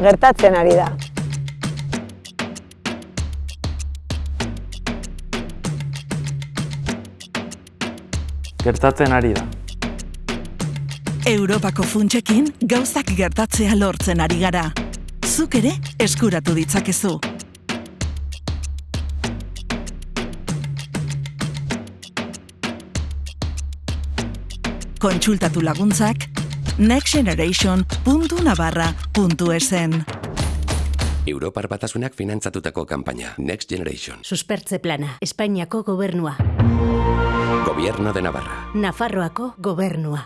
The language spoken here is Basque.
gertatzen ari da. Gertatzen ari da. Europako funtsekin gauzak gertatzea lortzen ari gara. Zuk ere eskuratu ditzakezu. Kontsultatu laguntzak nextgeneration.navarra.esen Europar batasunak finantzatutako kanpaina Next Generation. Suspertze plana, Espainiako gobernua. Gobierno de Navarra. Nafarroako gobernua.